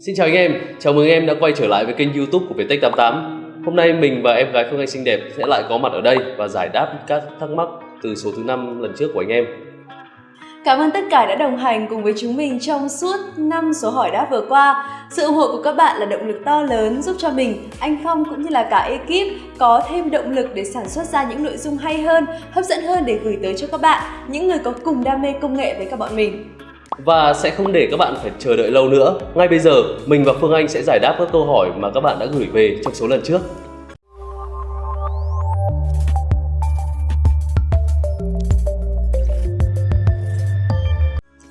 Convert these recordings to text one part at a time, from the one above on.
Xin chào anh em, chào mừng em đã quay trở lại với kênh youtube của Viettech88 Hôm nay mình và em gái Phương Anh xinh đẹp sẽ lại có mặt ở đây và giải đáp các thắc mắc từ số thứ 5 lần trước của anh em Cảm ơn tất cả đã đồng hành cùng với chúng mình trong suốt 5 số hỏi đáp vừa qua. Sự ủng hộ của các bạn là động lực to lớn giúp cho mình, anh Phong cũng như là cả ekip có thêm động lực để sản xuất ra những nội dung hay hơn, hấp dẫn hơn để gửi tới cho các bạn, những người có cùng đam mê công nghệ với các bọn mình. Và sẽ không để các bạn phải chờ đợi lâu nữa. Ngay bây giờ, mình và Phương Anh sẽ giải đáp các câu hỏi mà các bạn đã gửi về trong số lần trước.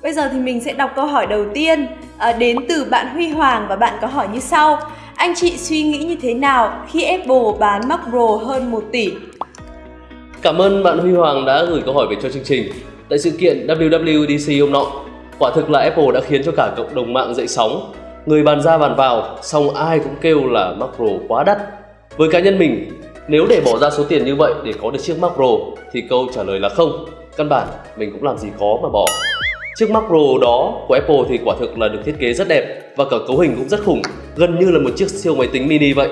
Bây giờ thì mình sẽ đọc câu hỏi đầu tiên à, đến từ bạn Huy Hoàng và bạn có hỏi như sau. Anh chị suy nghĩ như thế nào khi Apple bán Mac Pro hơn 1 tỷ? Cảm ơn bạn Huy Hoàng đã gửi câu hỏi về cho chương trình. Tại sự kiện WWDC hôm nọ, quả thực là Apple đã khiến cho cả cộng đồng mạng dậy sóng. Người bàn ra bàn vào, xong ai cũng kêu là Mac Pro quá đắt. Với cá nhân mình, nếu để bỏ ra số tiền như vậy để có được chiếc Mac Pro thì câu trả lời là không. Căn bản mình cũng làm gì có mà bỏ. Chiếc Mac Pro đó của Apple thì quả thực là được thiết kế rất đẹp và cả cấu hình cũng rất khủng, gần như là một chiếc siêu máy tính mini vậy.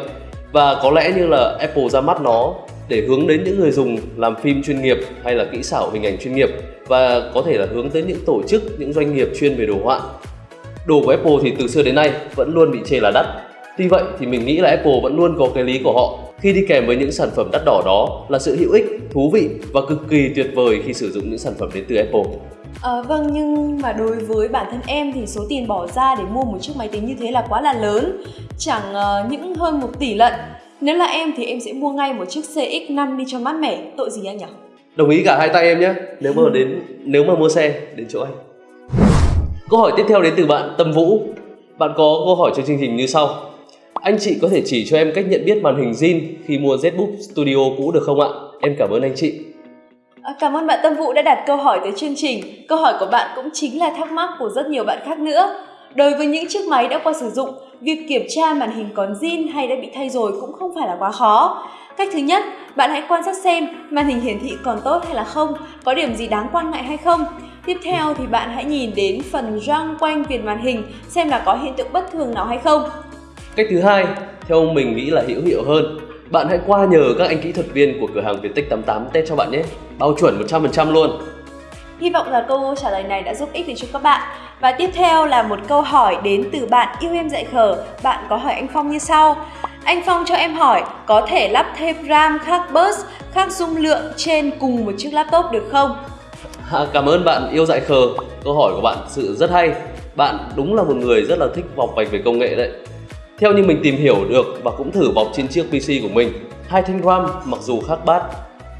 Và có lẽ như là Apple ra mắt nó để hướng đến những người dùng làm phim chuyên nghiệp hay là kỹ xảo hình ảnh chuyên nghiệp và có thể là hướng tới những tổ chức, những doanh nghiệp chuyên về đồ họa. Đồ của Apple thì từ xưa đến nay vẫn luôn bị chê là đắt. Tuy vậy thì mình nghĩ là Apple vẫn luôn có cái lý của họ khi đi kèm với những sản phẩm đắt đỏ đó là sự hữu ích, thú vị và cực kỳ tuyệt vời khi sử dụng những sản phẩm đến từ Apple. À, vâng nhưng mà đối với bản thân em thì số tiền bỏ ra để mua một chiếc máy tính như thế là quá là lớn Chẳng uh, những hơn một tỷ lận nếu là em thì em sẽ mua ngay một chiếc CX5 đi cho mát mẻ Tội gì anh nhỉ? Đồng ý cả hai tay em nhé Nếu mà đến nếu mà mua xe đến chỗ anh Câu hỏi tiếp theo đến từ bạn Tâm Vũ Bạn có câu hỏi cho chương trình như sau Anh chị có thể chỉ cho em cách nhận biết màn hình zin khi mua ZBook Studio cũ được không ạ? Em cảm ơn anh chị À, cảm ơn bạn Tâm Vũ đã đặt câu hỏi tới chương trình. Câu hỏi của bạn cũng chính là thắc mắc của rất nhiều bạn khác nữa. Đối với những chiếc máy đã qua sử dụng, việc kiểm tra màn hình còn zin hay đã bị thay rồi cũng không phải là quá khó. Cách thứ nhất, bạn hãy quan sát xem màn hình hiển thị còn tốt hay là không, có điểm gì đáng quan ngại hay không. Tiếp theo thì bạn hãy nhìn đến phần răng quanh viền màn hình xem là có hiện tượng bất thường nào hay không. Cách thứ hai, theo mình nghĩ là hữu hiệu hơn bạn hãy qua nhờ các anh kỹ thuật viên của cửa hàng Viettech 88 test cho bạn nhé. Bao chuẩn 100% luôn. Hy vọng là câu trả lời này đã giúp ích được cho các bạn. Và tiếp theo là một câu hỏi đến từ bạn yêu em dạy khờ. Bạn có hỏi anh Phong như sau. Anh Phong cho em hỏi, có thể lắp thêm RAM khác bus, khác dung lượng trên cùng một chiếc laptop được không? À, cảm ơn bạn yêu dạy khờ. Câu hỏi của bạn sự rất hay. Bạn đúng là một người rất là thích vọc vạch về công nghệ đấy. Theo như mình tìm hiểu được và cũng thử bọc trên chiếc PC của mình, hai thanh RAM mặc dù khác bát,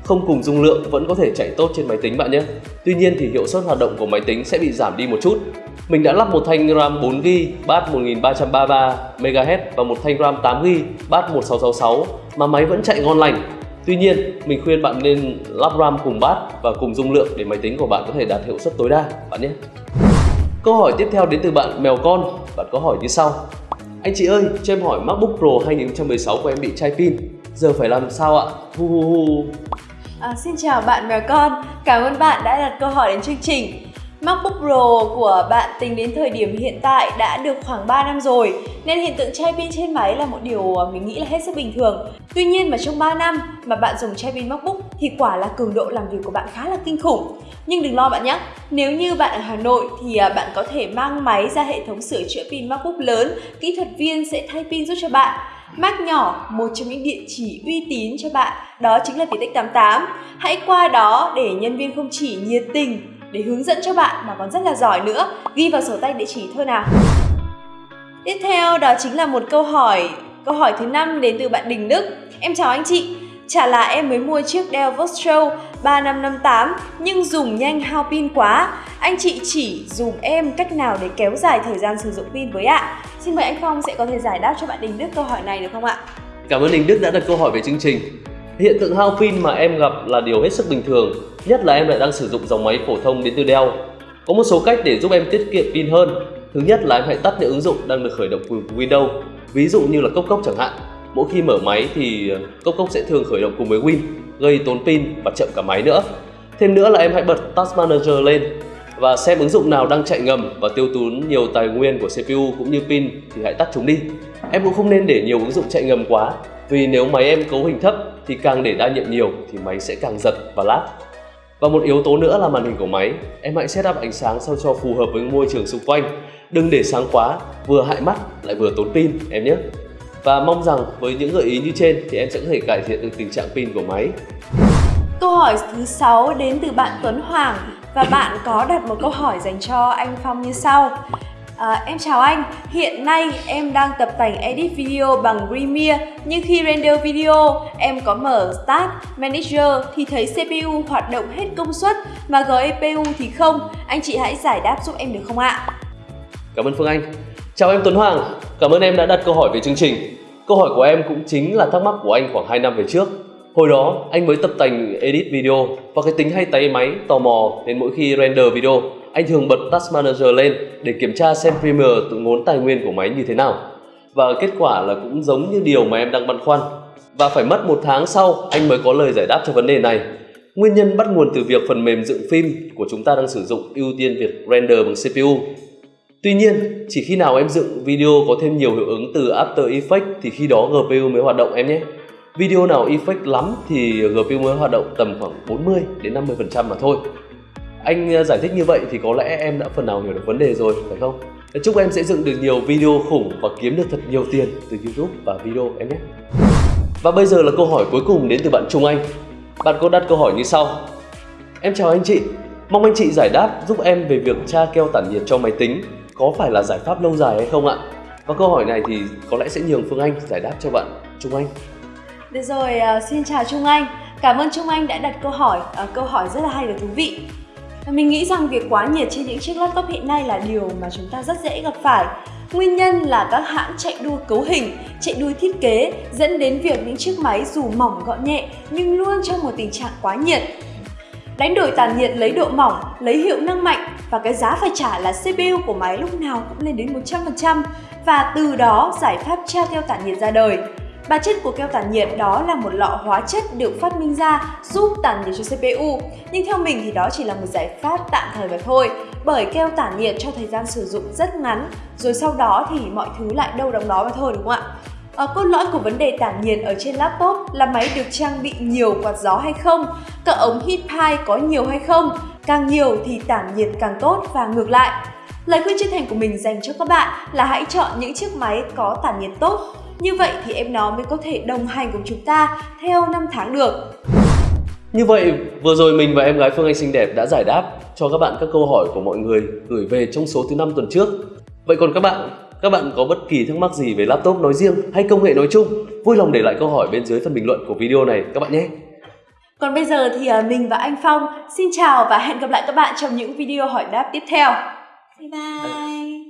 không cùng dung lượng vẫn có thể chạy tốt trên máy tính bạn nhé. Tuy nhiên thì hiệu suất hoạt động của máy tính sẽ bị giảm đi một chút. Mình đã lắp một thanh RAM 4GB bát 1333 MHz và một thanh RAM 8GB bát 1666 mà máy vẫn chạy ngon lành. Tuy nhiên, mình khuyên bạn nên lắp RAM cùng bát và cùng dung lượng để máy tính của bạn có thể đạt hiệu suất tối đa bạn nhé. Câu hỏi tiếp theo đến từ bạn mèo con. Bạn có hỏi như sau: anh chị ơi, cho em hỏi MacBook Pro 2016 của em bị chai pin Giờ phải làm sao ạ? Hu hu hu à, Xin chào bạn mèo con. Cảm ơn bạn đã đặt câu hỏi đến chương trình. MacBook Pro của bạn tính đến thời điểm hiện tại đã được khoảng 3 năm rồi nên hiện tượng chai pin trên máy là một điều mình nghĩ là hết sức bình thường. Tuy nhiên mà trong 3 năm mà bạn dùng chai pin MacBook thì quả là cường độ làm việc của bạn khá là kinh khủng. Nhưng đừng lo bạn nhé, nếu như bạn ở Hà Nội thì à, bạn có thể mang máy ra hệ thống sửa chữa pin MacBook lớn, kỹ thuật viên sẽ thay pin giúp cho bạn. Mac nhỏ, một trong những địa chỉ uy tín cho bạn, đó chính là Viettech 88. Hãy qua đó để nhân viên không chỉ nhiệt tình để hướng dẫn cho bạn mà còn rất là giỏi nữa. Ghi vào sổ tay địa chỉ thôi nào. Tiếp theo đó chính là một câu hỏi, câu hỏi thứ năm đến từ bạn Đình Đức. Em chào anh chị. Chả là em mới mua chiếc Dell Vostro 3558 nhưng dùng nhanh hao pin quá. Anh chị chỉ dùng em cách nào để kéo dài thời gian sử dụng pin với ạ? Xin mời anh Phong sẽ có thể giải đáp cho bạn Đình Đức câu hỏi này được không ạ? Cảm ơn Đình Đức đã đặt câu hỏi về chương trình. Hiện tượng hao pin mà em gặp là điều hết sức bình thường, nhất là em lại đang sử dụng dòng máy phổ thông đến từ Dell. Có một số cách để giúp em tiết kiệm pin hơn. Thứ nhất là em hãy tắt những ứng dụng đang được khởi động cùng Windows, ví dụ như là Cốc Cốc chẳng hạn. Mỗi khi mở máy thì ờ, Cốc Cốc sẽ thường khởi động cùng với Win, gây tốn pin và chậm cả máy nữa. Thêm nữa là em hãy bật Task Manager lên. và xem ứng dụng nào đang chạy ngầm và tiêu tốn nhiều tài nguyên của CPU cũng như pin thì hãy tắt chúng đi. Em cũng không nên để nhiều ứng dụng chạy ngầm quá vì nếu máy em cấu hình thấp thì càng để đa nhiệm nhiều thì máy sẽ càng giật và lag. Và một yếu tố nữa là màn hình của máy, em hãy setup ánh sáng sao cho phù hợp với môi trường xung quanh. Đừng để sáng quá, vừa hại mắt lại vừa tốn pin em nhé. Và mong rằng với những gợi ý như trên thì em sẽ có thể cải thiện được tình trạng pin của máy. Câu hỏi thứ 6 đến từ bạn Tuấn Hoàng và bạn có đặt một câu hỏi dành cho anh Phong như sau. À, em chào anh, hiện nay em đang tập tành edit video bằng Premiere nhưng khi render video em có mở Start Manager thì thấy CPU hoạt động hết công suất mà GPU thì không. Anh chị hãy giải đáp giúp em được không ạ? Cảm ơn Phương Anh. Chào em Tuấn Hoàng, cảm ơn em đã đặt câu hỏi về chương trình. Câu hỏi của em cũng chính là thắc mắc của anh khoảng 2 năm về trước. Hồi đó anh mới tập tành edit video và cái tính hay tay máy tò mò nên mỗi khi render video anh thường bật Task Manager lên để kiểm tra xem Premier tự ngốn tài nguyên của máy như thế nào. Và kết quả là cũng giống như điều mà em đang băn khoăn. Và phải mất một tháng sau anh mới có lời giải đáp cho vấn đề này. Nguyên nhân bắt nguồn từ việc phần mềm dựng phim của chúng ta đang sử dụng ưu tiên việc render bằng CPU. Tuy nhiên, chỉ khi nào em dựng video có thêm nhiều hiệu ứng từ After Effects thì khi đó GPU mới hoạt động em nhé. Video nào effect lắm thì GPU mới hoạt động tầm khoảng 40 đến 50% mà thôi. Anh ờ, giải thích như vậy thì có lẽ em đã phần nào hiểu được vấn đề rồi, phải không? Chúc em sẽ dựng được nhiều video khủng và kiếm được thật nhiều tiền từ YouTube và video em nhé. Và bây giờ là câu hỏi cuối cùng đến từ bạn Trung Anh. Bạn có đặt câu hỏi như sau. Em chào anh chị, mong anh chị giải đáp giúp em về việc tra keo tản nhiệt cho máy tính có phải là giải pháp lâu dài hay không ạ? Và câu hỏi này thì có lẽ sẽ nhường Phương Anh giải đáp cho bạn Trung Anh. Được rồi, uh, xin chào Trung Anh. Cảm ơn Trung Anh đã đặt câu hỏi, uh, câu hỏi rất là hay và thú vị. Mình nghĩ rằng việc quá nhiệt trên những chiếc laptop hiện nay là điều mà chúng ta rất dễ gặp phải. Nguyên nhân là các hãng chạy đua cấu hình, chạy đua thiết kế dẫn đến việc những chiếc máy dù mỏng gọn nhẹ nhưng luôn trong một tình trạng quá nhiệt. Đánh đổi tản nhiệt lấy độ mỏng, lấy hiệu năng mạnh và cái giá phải trả là CPU của máy lúc nào cũng lên đến 100% và từ đó giải pháp treo theo tản nhiệt ra đời. Bản chất của keo tản nhiệt đó là một lọ hóa chất được phát minh ra giúp tản nhiệt cho CPU. Nhưng theo mình thì đó chỉ là một giải pháp tạm thời mà thôi. Bởi keo tản nhiệt cho thời gian sử dụng rất ngắn, rồi sau đó thì mọi thứ lại đâu đóng đó mà thôi đúng không ạ? À, cốt lõi của vấn đề tản nhiệt ở trên laptop là máy được trang bị nhiều quạt gió hay không, các ống heat pipe có nhiều hay không, càng nhiều thì tản nhiệt càng tốt và ngược lại. Lời khuyên chân thành của mình dành cho các bạn là hãy chọn những chiếc máy có tản nhiệt tốt như vậy thì em nó mới có thể đồng hành cùng chúng ta theo năm tháng được. Như vậy, vừa rồi mình và em gái Phương Anh xinh đẹp đã giải đáp cho các bạn các câu hỏi của mọi người gửi về trong số thứ năm tuần trước. Vậy còn các bạn, các bạn có bất kỳ thắc mắc gì về laptop nói riêng hay công nghệ nói chung, vui lòng để lại câu hỏi bên dưới phần bình luận của video này các bạn nhé. Còn bây giờ thì à, mình và anh Phong xin chào và hẹn gặp lại các bạn trong những video hỏi đáp tiếp theo. Bye bye!